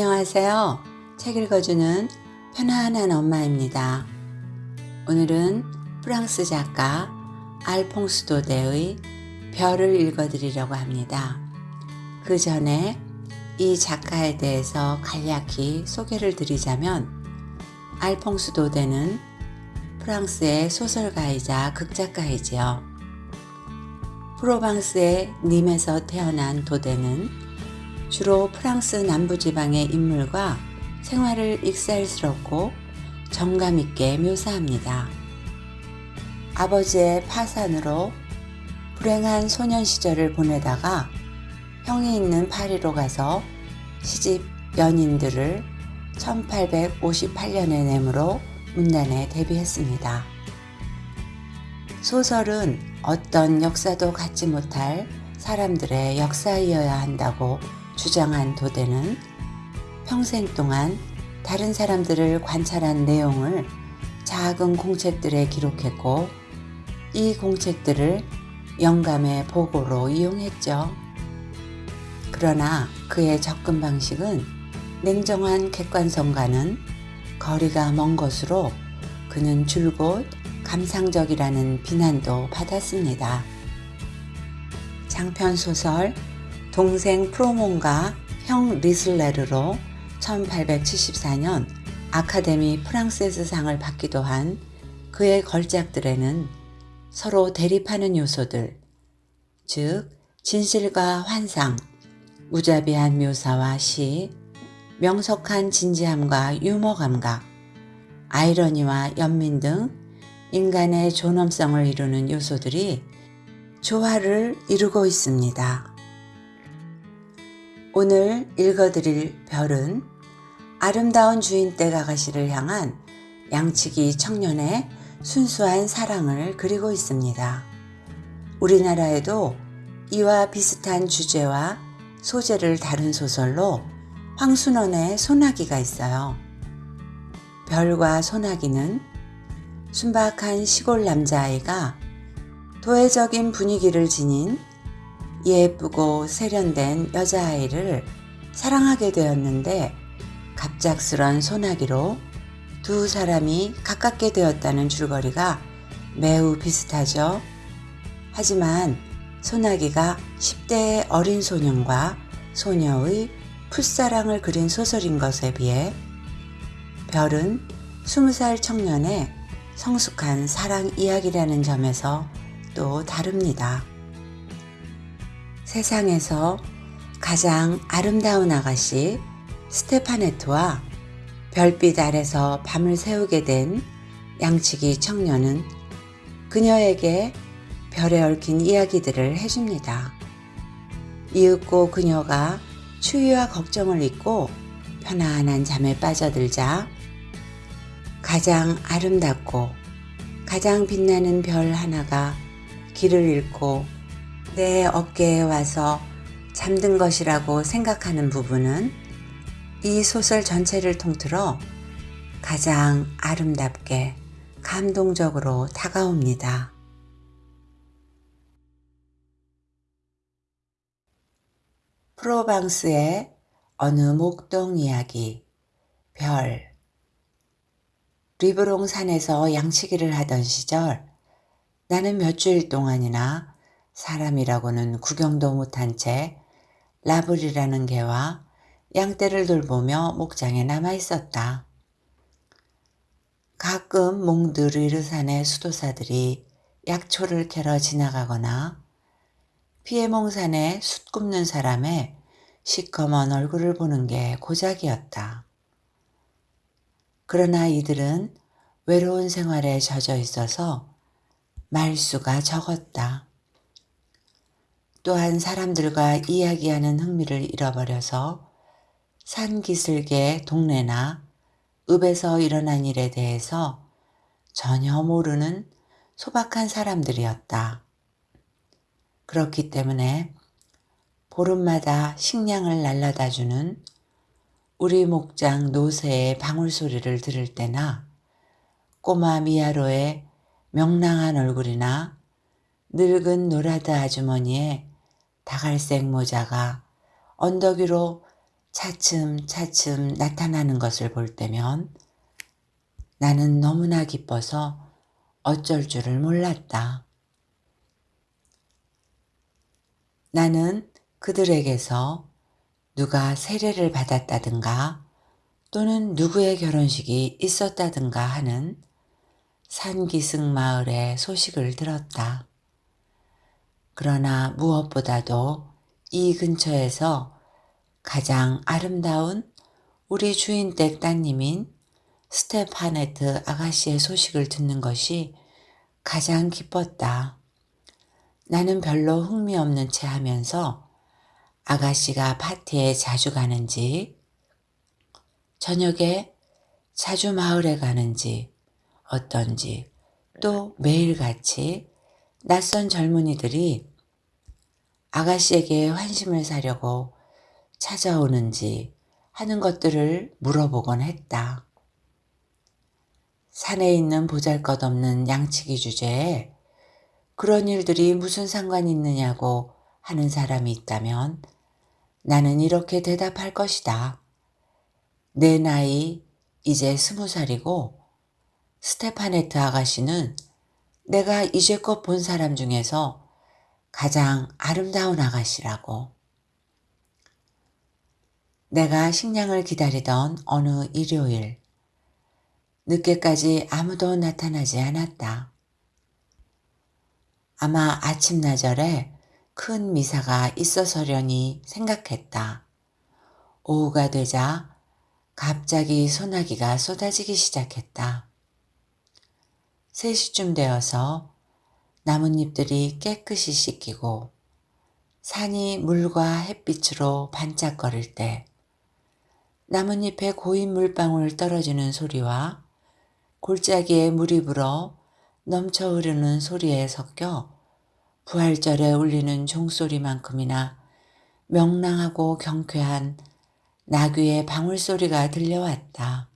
안녕하세요. 책 읽어주는 편안한 엄마입니다. 오늘은 프랑스 작가 알퐁스 도데의 별을 읽어드리려고 합니다. 그 전에 이 작가에 대해서 간략히 소개를 드리자면 알퐁스 도데는 프랑스의 소설가이자 극작가이지요. 프로방스의 님에서 태어난 도데는 주로 프랑스 남부지방의 인물과 생활을 익살스럽고 정감있게 묘사합니다. 아버지의 파산으로 불행한 소년 시절을 보내다가 형이 있는 파리로 가서 시집 연인들을 1858년에 내므로 문단에 데뷔했습니다. 소설은 어떤 역사도 갖지 못할 사람들의 역사이어야 한다고 주장한 도대는 평생 동안 다른 사람들을 관찰한 내용을 작은 공책들에 기록했고 이 공책들을 영감의 보고로 이용했죠. 그러나 그의 접근 방식은 냉정한 객관성과는 거리가 먼 것으로 그는 줄곧 감상적이라는 비난도 받았습니다. 장편소설 동생 프로몬과 형 리슬레르로 1874년 아카데미 프랑세스 상을 받기도 한 그의 걸작들에는 서로 대립하는 요소들, 즉 진실과 환상, 무자비한 묘사와 시, 명석한 진지함과 유머 감각, 아이러니와 연민 등 인간의 존엄성을 이루는 요소들이 조화를 이루고 있습니다. 오늘 읽어드릴 별은 아름다운 주인 댁 아가씨를 향한 양치기 청년의 순수한 사랑을 그리고 있습니다. 우리나라에도 이와 비슷한 주제와 소재를 다룬 소설로 황순원의 소나기가 있어요. 별과 소나기는 순박한 시골 남자아이가 도회적인 분위기를 지닌 예쁘고 세련된 여자아이를 사랑하게 되었는데 갑작스런 소나기로 두 사람이 가깝게 되었다는 줄거리가 매우 비슷하죠. 하지만 소나기가 10대의 어린 소년과 소녀의 풋사랑을 그린 소설인 것에 비해 별은 20살 청년의 성숙한 사랑 이야기라는 점에서 또 다릅니다. 세상에서 가장 아름다운 아가씨 스테파네트와 별빛 아래서 밤을 새우게 된 양치기 청년은 그녀에게 별에 얽힌 이야기들을 해줍니다. 이윽고 그녀가 추위와 걱정을 잊고 편안한 잠에 빠져들자 가장 아름답고 가장 빛나는 별 하나가 길을 잃고 내 어깨에 와서 잠든 것이라고 생각하는 부분은 이 소설 전체를 통틀어 가장 아름답게 감동적으로 다가옵니다. 프로방스의 어느 목동 이야기 별 리브롱 산에서 양치기를 하던 시절 나는 몇 주일 동안이나 사람이라고는 구경도 못한 채 라블이라는 개와 양떼를 돌보며 목장에 남아 있었다. 가끔 몽드르르산의 수도사들이 약초를 캐러 지나가거나 피에몽산에 숯 굽는 사람의 시커먼 얼굴을 보는 게 고작이었다. 그러나 이들은 외로운 생활에 젖어 있어서 말수가 적었다. 또한 사람들과 이야기하는 흥미를 잃어버려서 산기슭의 동네나 읍에서 일어난 일에 대해서 전혀 모르는 소박한 사람들이었다. 그렇기 때문에 보름마다 식량을 날라다 주는 우리 목장 노새의 방울소리를 들을 때나 꼬마 미아로의 명랑한 얼굴이나 늙은 노라드 아주머니의 다갈색 모자가 언덕 위로 차츰차츰 나타나는 것을 볼 때면 나는 너무나 기뻐서 어쩔 줄을 몰랐다. 나는 그들에게서 누가 세례를 받았다든가 또는 누구의 결혼식이 있었다든가 하는 산기슭 마을의 소식을 들었다. 그러나 무엇보다도 이 근처에서 가장 아름다운 우리 주인댁 따님인 스테파네트 아가씨의 소식을 듣는 것이 가장 기뻤다. 나는 별로 흥미없는 채 하면서 아가씨가 파티에 자주 가는지, 저녁에 자주 마을에 가는지, 어떤지, 또 매일같이 낯선 젊은이들이 아가씨에게 환심을 사려고 찾아오는지 하는 것들을 물어보곤 했다. 산에 있는 보잘것없는 양치기 주제에 그런 일들이 무슨 상관이 있느냐고 하는 사람이 있다면 나는 이렇게 대답할 것이다. 내 나이 이제 스무 살이고 스테파네트 아가씨는 내가 이제껏 본 사람 중에서 가장 아름다운 아가씨라고. 내가 식량을 기다리던 어느 일요일, 늦게까지 아무도 나타나지 않았다. 아마 아침나절에 큰 미사가 있어서려니 생각했다. 오후가 되자 갑자기 소나기가 쏟아지기 시작했다. 3시쯤 되어서 나뭇잎들이 깨끗이 씻기고 산이 물과 햇빛으로 반짝거릴 때 나뭇잎에 고인 물방울 떨어지는 소리와 골짜기에 물이 불어 넘쳐 흐르는 소리에 섞여 부활절에 울리는 종소리만큼이나 명랑하고 경쾌한 나귀의 방울소리가 들려왔다.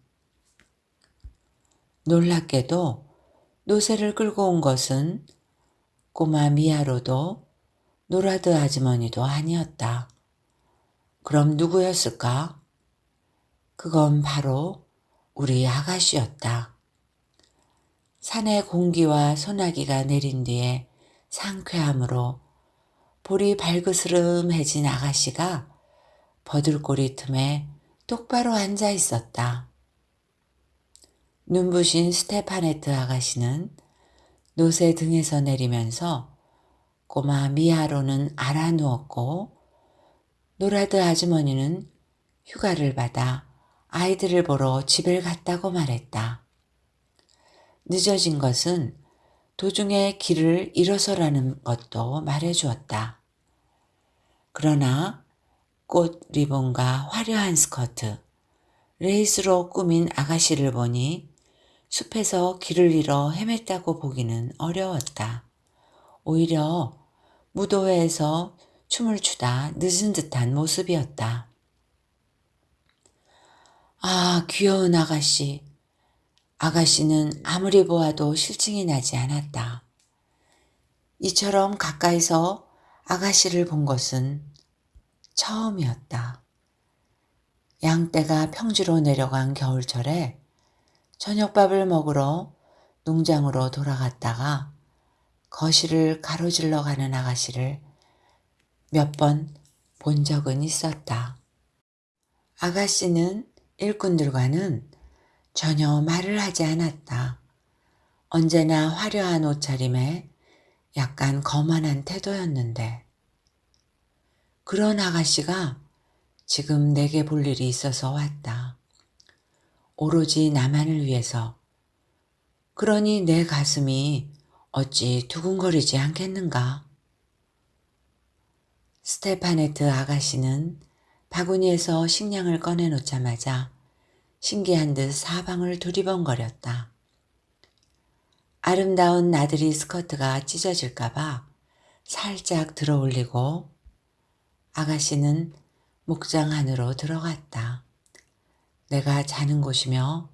놀랍게도 노새를 끌고 온 것은 꼬마 미아로도 노라드 아주머니도 아니었다. 그럼 누구였을까? 그건 바로 우리 아가씨였다. 산의 공기와 소나기가 내린 뒤에 상쾌함으로 볼이 발그스름해진 아가씨가 버들고리 틈에 똑바로 앉아 있었다. 눈부신 스테파네트 아가씨는 노새 등에서 내리면서 꼬마 미아로는 앓아누웠고 노라드 아주머니는 휴가를 받아 아이들을 보러 집을 갔다고 말했다. 늦어진 것은 도중에 길을 잃어서라는 것도 말해주었다. 그러나 꽃 리본과 화려한 스커트, 레이스로 꾸민 아가씨를 보니 숲에서 길을 잃어 헤맸다고 보기는 어려웠다. 오히려 무도회에서 춤을 추다 늦은 듯한 모습이었다. 아, 귀여운 아가씨. 아가씨는 아무리 보아도 실증이 나지 않았다. 이처럼 가까이서 아가씨를 본 것은 처음이었다. 양떼가 평지로 내려간 겨울철에 저녁밥을 먹으러 농장으로 돌아갔다가 거실을 가로질러 가는 아가씨를 몇 번 본 적은 있었다. 아가씨는 일꾼들과는 전혀 말을 하지 않았다. 언제나 화려한 옷차림에 약간 거만한 태도였는데 그런 아가씨가 지금 내게 볼 일이 있어서 왔다. 오로지 나만을 위해서. 그러니 내 가슴이 어찌 두근거리지 않겠는가? 스테파네트 아가씨는 바구니에서 식량을 꺼내놓자마자 신기한 듯 사방을 두리번거렸다. 아름다운 나들이 스커트가 찢어질까봐 살짝 들어 올리고 아가씨는 목장 안으로 들어갔다. 내가 자는 곳이며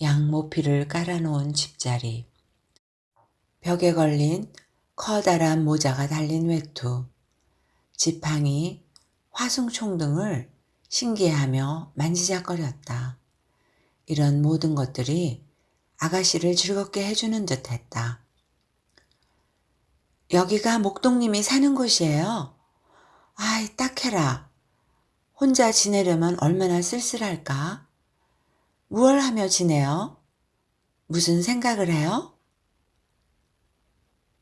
양모피를 깔아놓은 집자리, 벽에 걸린 커다란 모자가 달린 외투, 지팡이, 화승총 등을 신기해하며 만지작거렸다. 이런 모든 것들이 아가씨를 즐겁게 해주는 듯 했다. 여기가 목동님이 사는 곳이에요. 아이, 딱해라. 혼자 지내려면 얼마나 쓸쓸할까? 무얼 하며 지내요? 무슨 생각을 해요?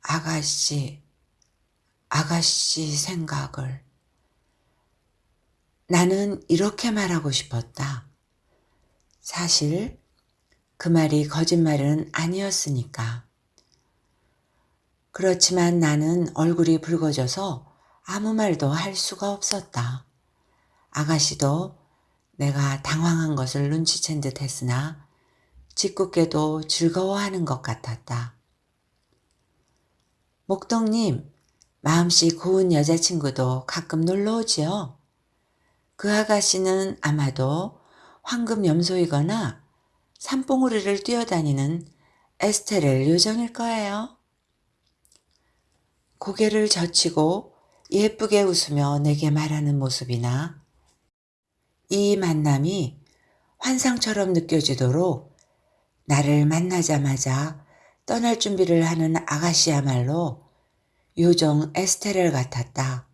아가씨, 아가씨 생각을. 나는 이렇게 말하고 싶었다. 사실 그 말이 거짓말은 아니었으니까. 그렇지만 나는 얼굴이 붉어져서 아무 말도 할 수가 없었다. 아가씨도 내가 당황한 것을 눈치챈 듯 했으나 짓궂게도 즐거워하는 것 같았다. 목동님, 마음씨 고운 여자친구도 가끔 놀러 오지요? 그 아가씨는 아마도 황금 염소이거나 산봉우리를 뛰어다니는 에스테렐 요정일 거예요. 고개를 젖히고 예쁘게 웃으며 내게 말하는 모습이나 이 만남이 환상처럼 느껴지도록 나를 만나자마자 떠날 준비를 하는 아가씨야말로 요정 에스테렐 같았다.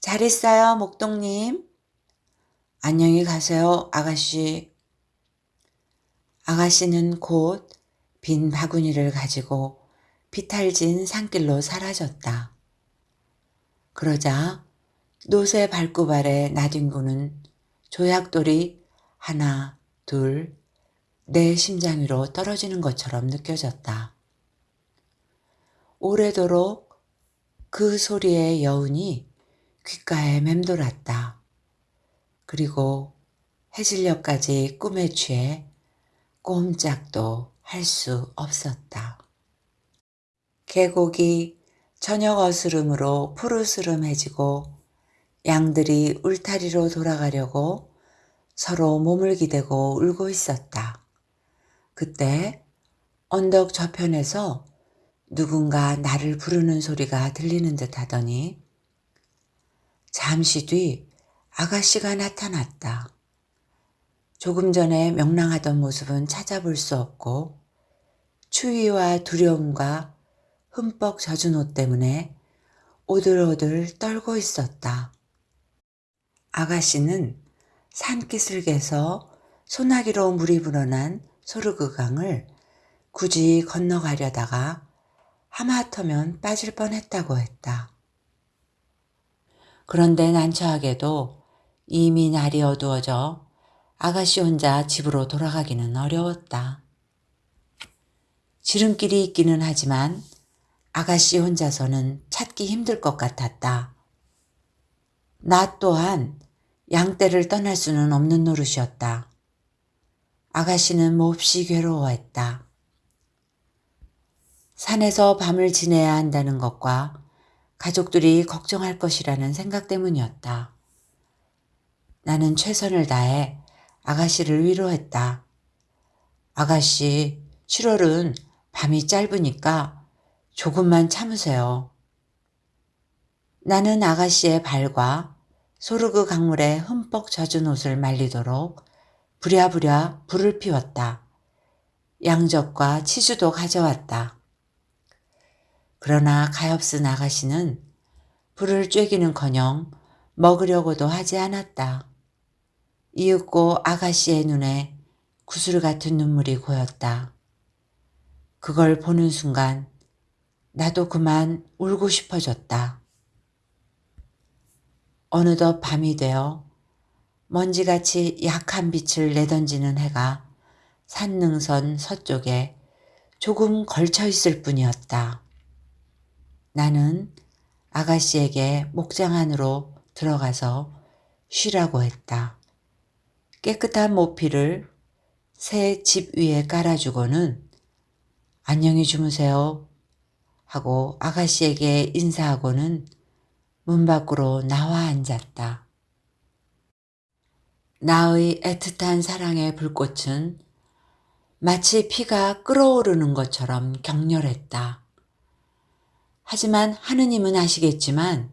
잘 있어요, 목동님. 안녕히 가세요, 아가씨. 아가씨는 곧 빈 바구니를 가지고 비탈진 산길로 사라졌다. 그러자 노새 발굽 아래 나뒹구는 조약돌이 하나, 둘, 내 심장 위로 떨어지는 것처럼 느껴졌다. 오래도록 그 소리의 여운이 귓가에 맴돌았다. 그리고 해질녘까지 꿈에 취해 꼼짝도 할 수 없었다. 계곡이 저녁 어스름으로 푸르스름해지고 양들이 울타리로 돌아가려고 서로 몸을 기대고 울고 있었다. 그때 언덕 저편에서 누군가 나를 부르는 소리가 들리는 듯 하더니 잠시 뒤 아가씨가 나타났다. 조금 전에 명랑하던 모습은 찾아볼 수 없고 추위와 두려움과 흠뻑 젖은 옷 때문에 오들오들 떨고 있었다. 아가씨는 산기슭에서 소나기로 물이 불어난 소르그강을 굳이 건너가려다가 하마터면 빠질 뻔했다고 했다. 그런데 난처하게도 이미 날이 어두워져 아가씨 혼자 집으로 돌아가기는 어려웠다. 지름길이 있기는 하지만 아가씨 혼자서는 찾기 힘들 것 같았다. 나 또한 양떼를 떠날 수는 없는 노릇이었다. 아가씨는 몹시 괴로워했다. 산에서 밤을 지내야 한다는 것과 가족들이 걱정할 것이라는 생각 때문이었다. 나는 최선을 다해 아가씨를 위로했다. 아가씨, 7월은 밤이 짧으니까 조금만 참으세요. 나는 아가씨의 발과 소르그 강물에 흠뻑 젖은 옷을 말리도록 부랴부랴 불을 피웠다. 양젓과 치즈도 가져왔다. 그러나 가엾은 아가씨는 불을 쬐기는커녕 먹으려고도 하지 않았다. 이윽고 아가씨의 눈에 구슬 같은 눈물이 고였다. 그걸 보는 순간 나도 그만 울고 싶어졌다. 어느덧 밤이 되어 먼지같이 약한 빛을 내던지는 해가 산능선 서쪽에 조금 걸쳐 있을 뿐이었다. 나는 아가씨에게 목장 안으로 들어가서 쉬라고 했다. 깨끗한 모피를 새 집 위에 깔아주고는 안녕히 주무세요 하고 아가씨에게 인사하고는 문 밖으로 나와 앉았다. 나의 애틋한 사랑의 불꽃은 마치 피가 끓어오르는 것처럼 격렬했다. 하지만 하느님은 아시겠지만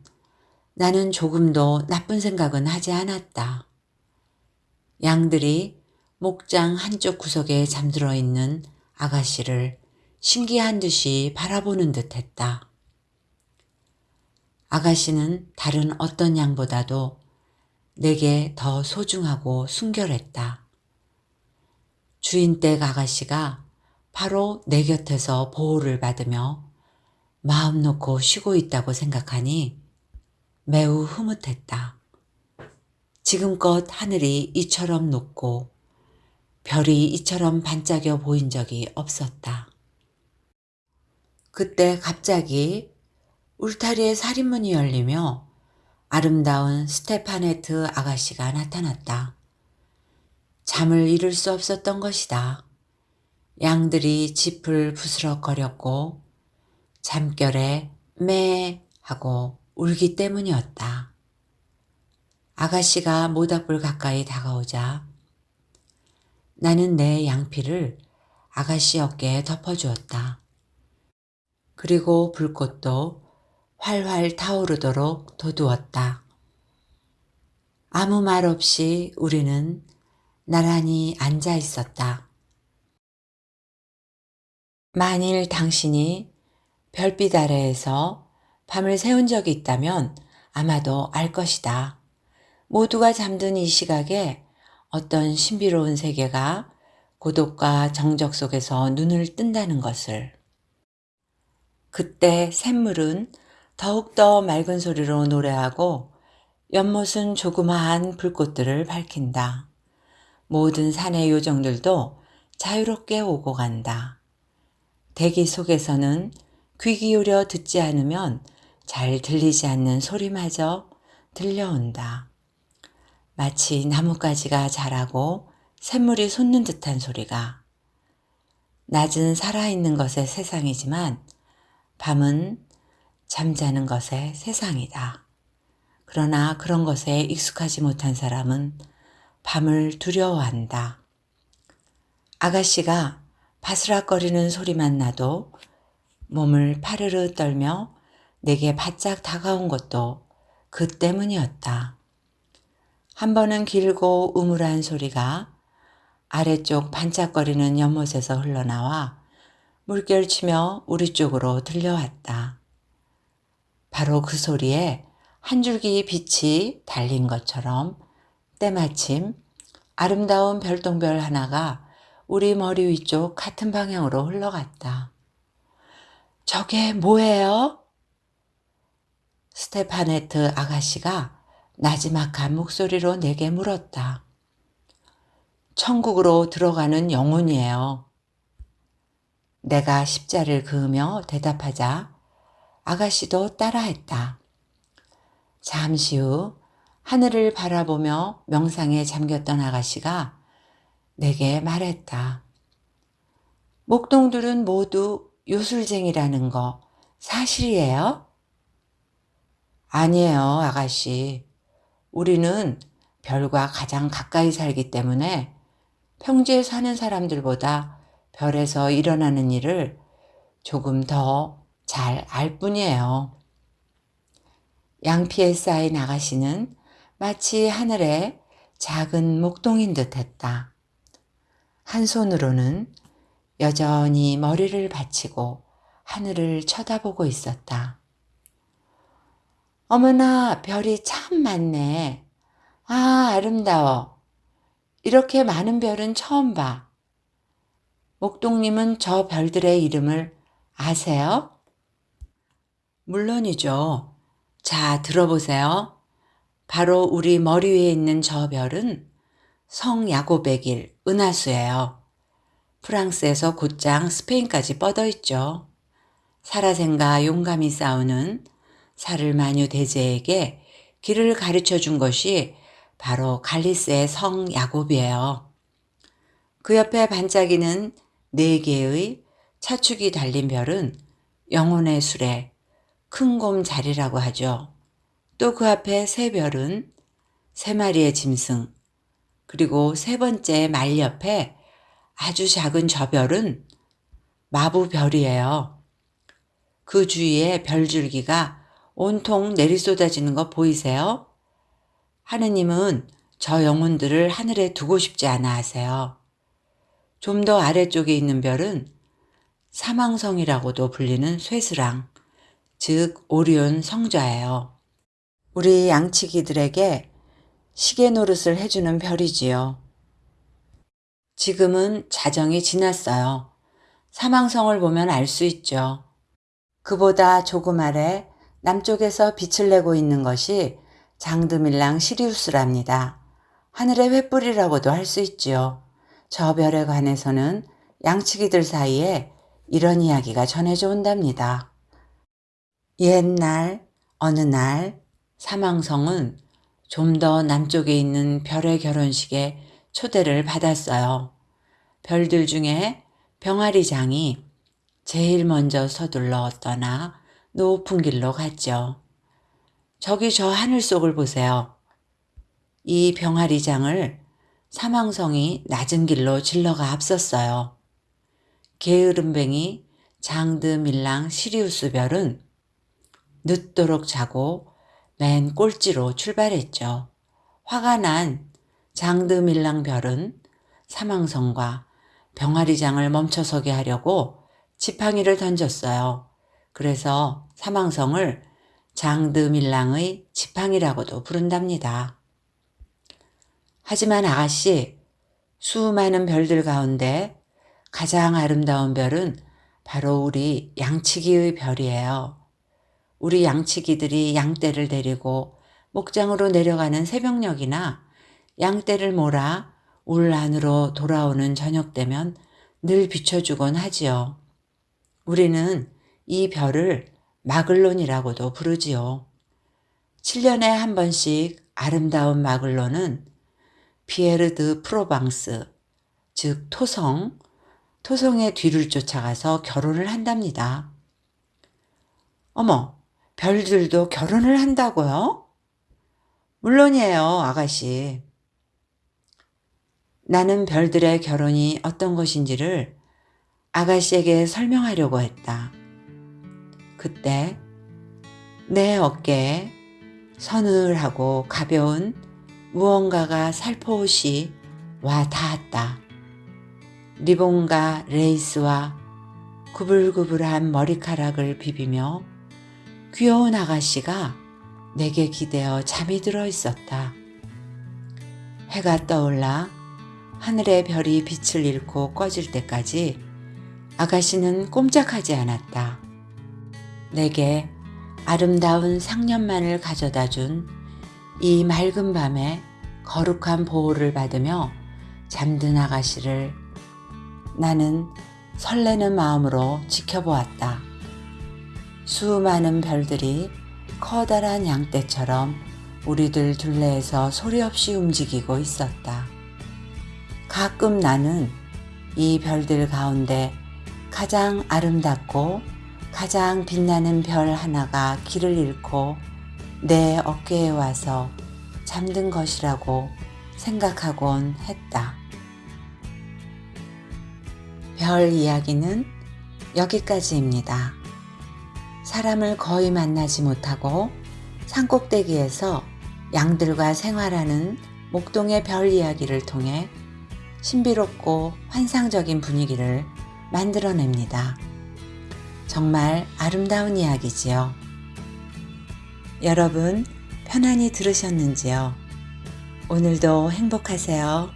나는 조금도 나쁜 생각은 하지 않았다. 양들이 목장 한쪽 구석에 잠들어 있는 아가씨를 신기한 듯이 바라보는 듯 했다. 아가씨는 다른 어떤 양보다도 내게 더 소중하고 순결했다. 주인댁 아가씨가 바로 내 곁에서 보호를 받으며 마음 놓고 쉬고 있다고 생각하니 매우 흐뭇했다. 지금껏 하늘이 이처럼 높고 별이 이처럼 반짝여 보인 적이 없었다. 그때 갑자기 울타리에 살인문이 열리며 아름다운 스테파네트 아가씨가 나타났다. 잠을 이룰 수 없었던 것이다. 양들이 짚을 부스럭거렸고 잠결에 매 하고 울기 때문이었다. 아가씨가 모닥불 가까이 다가오자 나는 내 양피를 아가씨 어깨에 덮어주었다. 그리고 불꽃도 활활 타오르도록 도두었다. 아무 말 없이 우리는 나란히 앉아 있었다. 만일 당신이 별빛 아래에서 밤을 새운 적이 있다면 아마도 알 것이다. 모두가 잠든 이 시각에 어떤 신비로운 세계가 고독과 정적 속에서 눈을 뜬다는 것을. 그때 샘물은 더욱더 맑은 소리로 노래하고 연못은 조그마한 불꽃들을 밝힌다. 모든 산의 요정들도 자유롭게 오고 간다. 대기 속에서는 귀 기울여 듣지 않으면 잘 들리지 않는 소리마저 들려온다. 마치 나뭇가지가 자라고 샘물이 솟는 듯한 소리가. 낮은 살아있는 것의 세상이지만 밤은 잠자는 것의 세상이다. 그러나 그런 것에 익숙하지 못한 사람은 밤을 두려워한다. 아가씨가 바스락거리는 소리만 나도 몸을 파르르 떨며 내게 바짝 다가온 것도 그 때문이었다. 한 번은 길고 우물한 소리가 아래쪽 반짝거리는 연못에서 흘러나와 물결치며 우리 쪽으로 들려왔다. 바로 그 소리에 한 줄기 빛이 달린 것처럼 때마침 아름다운 별똥별 하나가 우리 머리 위쪽 같은 방향으로 흘러갔다. 저게 뭐예요? 스테파네트 아가씨가 나지막한 목소리로 내게 물었다. 천국으로 들어가는 영혼이에요. 내가 십자를 그으며 대답하자 아가씨도 따라했다. 잠시 후 하늘을 바라보며 명상에 잠겼던 아가씨가 내게 말했다. 목동들은 모두 요술쟁이라는 거 사실이에요? 아니에요, 아가씨. 우리는 별과 가장 가까이 살기 때문에 평지에 사는 사람들보다 별에서 일어나는 일을 조금 더 잘 알 뿐이에요. 양피에 쌓인 아가씨는 마치 하늘에 작은 목동인 듯 했다. 한 손으로는 여전히 머리를 받치고 하늘을 쳐다보고 있었다. 어머나 별이 참 많네. 아 아름다워. 이렇게 많은 별은 처음 봐. 목동님은 저 별들의 이름을 아세요? 물론이죠. 자, 들어보세요. 바로 우리 머리 위에 있는 저 별은 성 야고백일 은하수예요. 프랑스에서 곧장 스페인까지 뻗어 있죠. 사라생과 용감히 싸우는 사를 마뉴 대제에게 길을 가르쳐 준 것이 바로 갈리스의 성 야곱이에요. 그 옆에 반짝이는 네 개의 차축이 달린 별은 영혼의 술에 큰 곰 자리라고 하죠. 또 그 앞에 세 별은 세 마리의 짐승, 그리고 세 번째 말 옆에 아주 작은 저 별은 마부별이에요. 그 주위에 별줄기가 온통 내리쏟아지는 거 보이세요? 하느님은 저 영혼들을 하늘에 두고 싶지 않아 하세요. 좀 더 아래쪽에 있는 별은 사망성이라고도 불리는 쇠스랑, 즉 오리온 성좌예요. 우리 양치기들에게 시계 노릇을 해주는 별이지요. 지금은 자정이 지났어요. 사망성을 보면 알 수 있죠. 그보다 조금 아래 남쪽에서 빛을 내고 있는 것이 장드밀랑 시리우스랍니다. 하늘의 횃불이라고도 할 수 있지요. 저 별에 관해서는 양치기들 사이에 이런 이야기가 전해져 온답니다. 옛날 어느 날 사망성은 좀 더 남쪽에 있는 별의 결혼식에 초대를 받았어요. 별들 중에 병아리장이 제일 먼저 서둘러 떠나 높은 길로 갔죠. 저기 저 하늘 속을 보세요. 이 병아리장을 사망성이 낮은 길로 질러가 앞섰어요. 게으름뱅이 장드 밀랑 시리우스 별은 늦도록 자고 맨 꼴찌로 출발했죠. 화가 난 장드 밀랑 별은 사망성과 병아리장을 멈춰서게 하려고 지팡이를 던졌어요. 그래서 사망성을 장드 밀랑의 지팡이라고도 부른답니다. 하지만 아가씨, 수많은 별들 가운데 가장 아름다운 별은 바로 우리 양치기의 별이에요. 우리 양치기들이 양떼를 데리고 목장으로 내려가는 새벽녘이나 양떼를 몰아 울 안으로 돌아오는 저녁 되면 늘 비춰주곤 하지요. 우리는 이 별을 마글론이라고도 부르지요. 7년에 한 번씩 아름다운 마글론은 피에르 드 프로방스, 즉 토성, 토성의 뒤를 쫓아가서 결혼을 한답니다. 어머, 별들도 결혼을 한다고요? 물론이에요, 아가씨. 나는 별들의 결혼이 어떤 것인지를 아가씨에게 설명하려고 했다. 그때 내 어깨에 서늘하고 가벼운 무언가가 살포시 와 닿았다. 리본과 레이스와 구불구불한 머리카락을 비비며 귀여운 아가씨가 내게 기대어 잠이 들어 있었다. 해가 떠올라 하늘의 별이 빛을 잃고 꺼질 때까지 아가씨는 꼼짝하지 않았다. 내게 아름다운 상념만을 가져다 준 이 맑은 밤에 거룩한 보호를 받으며 잠든 아가씨를 나는 설레는 마음으로 지켜보았다. 수많은 별들이 커다란 양떼처럼 우리들 둘레에서 소리 없이 움직이고 있었다. 가끔 나는 이 별들 가운데 가장 아름답고 가장 빛나는 별 하나가 길을 잃고 내 어깨에 와서 잠든 것이라고 생각하곤 했다. 별 이야기는 여기까지입니다. 사람을 거의 만나지 못하고 산꼭대기에서 양들과 생활하는 목동의 별 이야기를 통해 신비롭고 환상적인 분위기를 만들어냅니다. 정말 아름다운 이야기지요. 여러분 편안히 들으셨는지요? 오늘도 행복하세요.